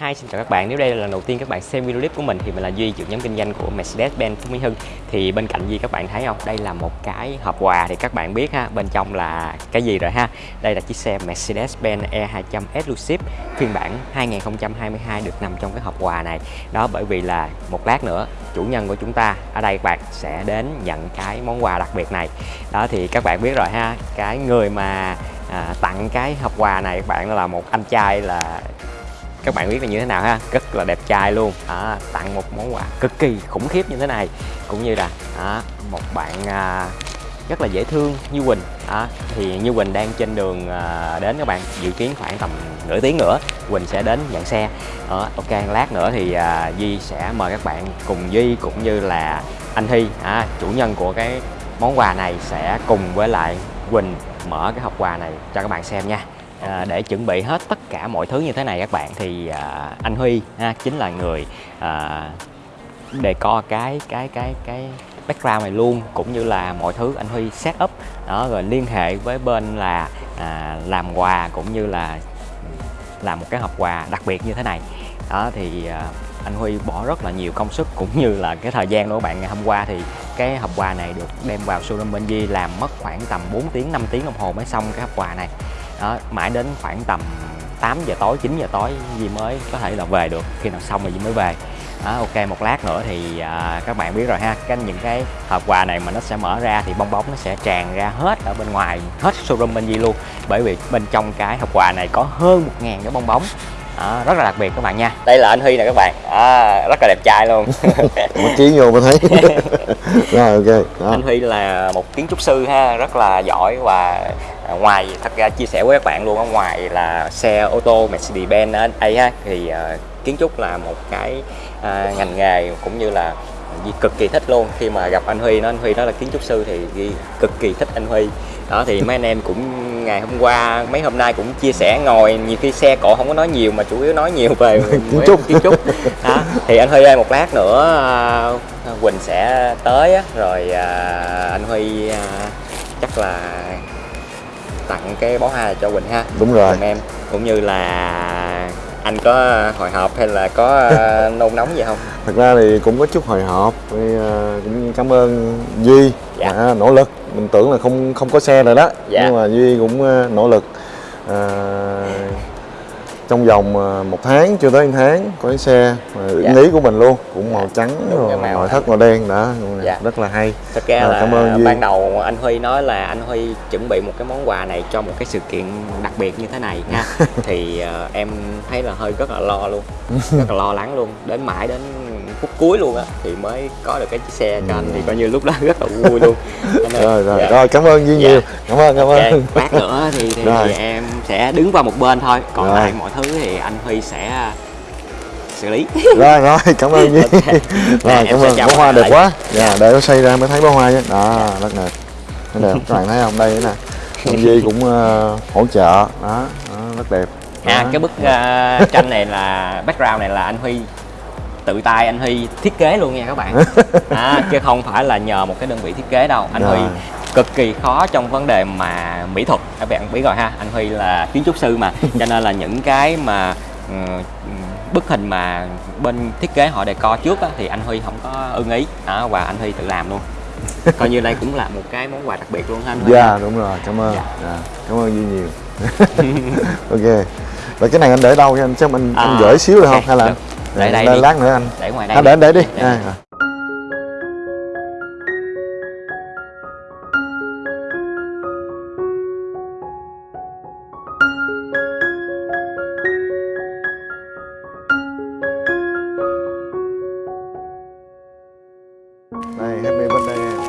Hi, xin chào các bạn. Nếu đây là lần đầu tiên các bạn xem video clip của mình thì mình là Duy, trưởng nhóm kinh doanh của Mercedes-Benz Phú Mỹ Hưng. Thì bên cạnh Duy các bạn thấy không? Đây là một cái hộp quà thì các bạn biết ha, bên trong là cái gì rồi ha. Đây là chiếc xe Mercedes-Benz E200 Exclusive phiên bản 2022 được nằm trong cái hộp quà này. Đó bởi vì là một lát nữa chủ nhân của chúng ta ở đây các bạn sẽ đến nhận cái món quà đặc biệt này. Đó thì các bạn biết rồi ha, cái người mà à, tặng cái hộp quà này các bạn là một anh trai là các bạn biết là như thế nào ha? Rất là đẹp trai luôn. À, tặng một món quà cực kỳ khủng khiếp như thế này. Cũng như là à, một bạn à, rất là dễ thương như Quỳnh. À, thì như Quỳnh đang trên đường à, đến các bạn dự kiến khoảng tầm nửa tiếng nữa Quỳnh sẽ đến nhận xe. À, ok lát nữa thì à, Duy sẽ mời các bạn cùng Duy cũng như là anh Hy à, chủ nhân của cái món quà này sẽ cùng với lại Quỳnh mở cái hộp quà này cho các bạn xem nha à, để chuẩn bị hết tất cả mọi thứ như thế này các bạn thì à, anh Huy ha, chính là người à, đề co cái cái cái cái background này luôn cũng như là mọi thứ anh Huy set up. Đó rồi liên hệ với bên là à, làm quà cũng như là làm một cái hộp quà đặc biệt như thế này. Đó thì à, anh Huy bỏ rất là nhiều công sức cũng như là cái thời gian của bạn. Ngày hôm qua thì cái hộp quà này được đem vào showroom bên Di làm mất khoảng tầm 4 tiếng 5 tiếng đồng hồ mới xong cái hộp quà này đó, mãi đến khoảng tầm 8 giờ tối 9 giờ tối Di mới có thể là về được. Khi nào xong rồi Di mới về. Đó, ok một lát nữa thì à, các bạn biết rồi ha. Cái những cái hộp quà này mà nó sẽ mở ra thì bong bóng nó sẽ tràn ra hết ở bên ngoài hết showroom bên Di luôn. Bởi vì bên trong cái hộp quà này có hơn 1.000 cái bong bóng đó, rất là đặc biệt các bạn nha. Đây là anh Huy nè các bạn. À, rất là đẹp trai luôn. Một chí vô mới thấy. Rồi ok đó. anh Huy là một kiến trúc sư ha rất là giỏi và ngoài thật ra chia sẻ với các bạn luôn ở ngoài là xe ô tô Mercedes-Benz ấy ha. Thì uh, kiến trúc là một cái uh, ngành nghề cũng như là Di cực kỳ thích luôn. Khi mà gặp anh Huy nó anh Huy đó là kiến trúc sư thì Di cực kỳ thích anh Huy đó thì mấy anh em cũng ngày hôm qua mấy hôm nay cũng chia sẻ ngồi nhiều khi xe cộ không có nói nhiều mà chủ yếu nói nhiều về kiến trúc kiến trúc đó thì anh Huy ơi một lát nữa uh, Quỳnh sẽ tới á, rồi uh, anh Huy uh, chắc là tặng cái bó hoa cho Quỳnh ha. Đúng rồi. Cùng em cũng như là anh có hồi hộp hay là có nôn nóng gì không? Thật ra thì cũng có chút hồi hộp cũng cảm ơn duy Dạ. đã nỗ lực mình tưởng là không không có xe rồi đó Dạ. nhưng mà duy cũng uh, nỗ lực uh, trong vòng uh, một tháng chưa tới một tháng có cái xe Dạ. ý của mình luôn cũng màu trắng Đúng rồi màu thất màu đen đó Dạ. rất là hay thật ra Rồi, là cảm ơn Duy. ban đầu anh Huy nói là anh Huy chuẩn bị một cái món quà này cho một cái sự kiện đặc biệt như thế này nha thì ờ, em thấy là hơi rất là lo luôn rất là lo lắng luôn đến mãi đến phút cuối luôn á thì mới có được cái chiếc xe cho anh thì coi như lúc đó rất là vui luôn. Rồi rồi. Dạ. rồi cảm ơn duy Dạ. nhiều cảm ơn cảm ơn. lát nữa thì, thì, Rồi. em sẽ đứng qua một bên thôi. Còn Rồi. lại mọi thứ thì anh Huy sẽ xử lý. Rồi rồi cảm ơn duy. Ok. Nè, rồi em cảm ơn. bó hoa đẹp lại. quá. Dạ để nó xây ra mới thấy bó hoa nhé đó rất đẹp. Rất đẹp. Các bạn thấy không? Đây nè. Ông Duy cũng ờ, hỗ trợ. Đó, đó rất đẹp. À Đó. cái bức ờ, tranh này là background này là anh Huy tự tay anh Huy thiết kế luôn nha các bạn. À, chứ không phải là nhờ một cái đơn vị thiết kế đâu. Anh Rồi. Huy cực kỳ khó trong vấn đề mà mỹ thuật. Các bạn biết rồi ha anh Huy là kiến trúc sư mà. Cho nên là những cái mà ừ, bức hình mà bên thiết kế họ đề co trước á, thì anh Huy không có ưng ý. Đó, và anh Huy tự làm luôn. Coi như đây cũng là một cái món quà đặc biệt luôn ha anh Huy dạ đúng rồi. Cảm ơn. Dạ. dạ. cảm ơn Duy nhiều. Ok. Rồi cái này anh để đâu? Cho anh xem anh, anh À, gửi xíu được không? hay là được. Để đây đi. lát nữa anh. Để ngoài đây à, để để đi. Để- à, đây happy birthday em.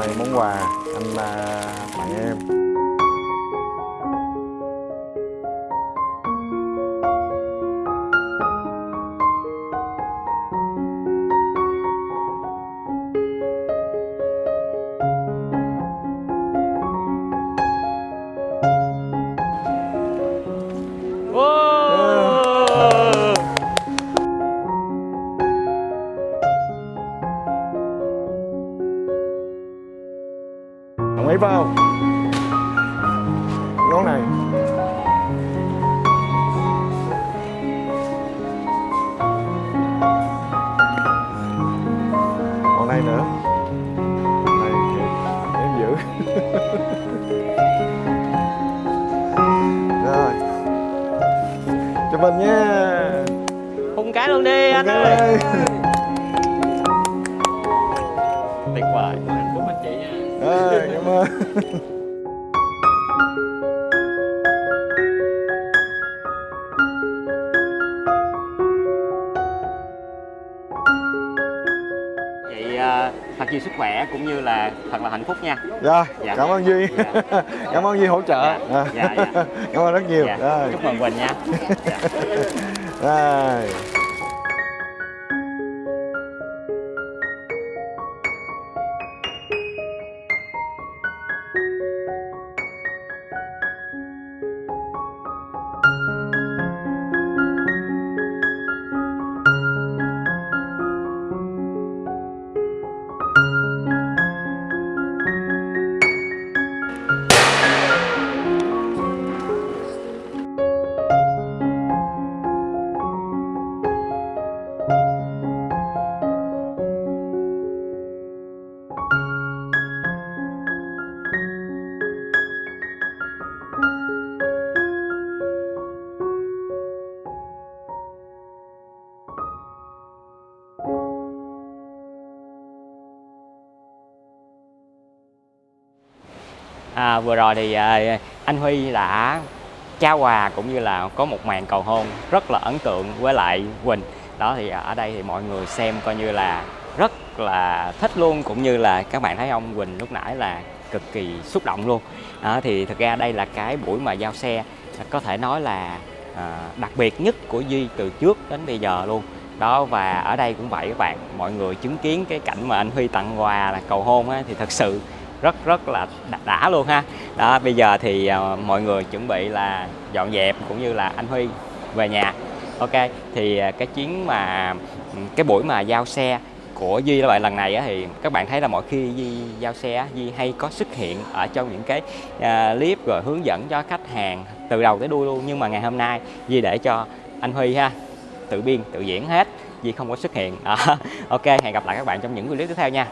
Đây món quà anh à, tặng em vào. Ngón này. Còn này nữa. Này Em giữ. Rồi. Chụp mình nha. Hùng cái luôn đi Hùng anh ơi. Ơn chị à, thật nhiều sức khỏe cũng như là thật là hạnh phúc nha rồi Dạ. cảm ơn duy Dạ. cảm ơn duy hỗ trợ Dạ. À. Dạ, dạ. cảm ơn rất nhiều dạ. rồi chúc mừng quỳnh nha dạ. rồi À, vừa rồi thì à, anh Huy đã trao quà cũng như là có một màn cầu hôn rất là ấn tượng với lại Quỳnh. Đó thì ở đây thì mọi người xem coi như là rất là thích luôn cũng như là các bạn thấy ông Quỳnh lúc nãy là cực kỳ xúc động luôn. Đó, thì thực ra đây là cái buổi mà giao xe có thể nói là à, đặc biệt nhất của Duy từ trước đến bây giờ luôn. Đó và ở đây cũng vậy các bạn mọi người chứng kiến cái cảnh mà anh Huy tặng quà là cầu hôn á, thì thật sự rất rất là đã, luôn ha. Đó bây giờ thì ờ, mọi người chuẩn bị là dọn dẹp cũng như là anh Huy về nhà. Ok thì ờ, cái chuyến mà cái buổi mà giao xe của Duy là lần này thì các bạn thấy là mỗi khi Duy giao xe Duy hay có xuất hiện ở trong những cái ờ, clip rồi hướng dẫn cho khách hàng từ đầu tới đuôi luôn. Nhưng mà ngày hôm nay Duy để cho anh Huy ha tự biên tự diễn hết Duy không có xuất hiện. Đó. ok hẹn gặp lại các bạn trong những clip tiếp theo nha.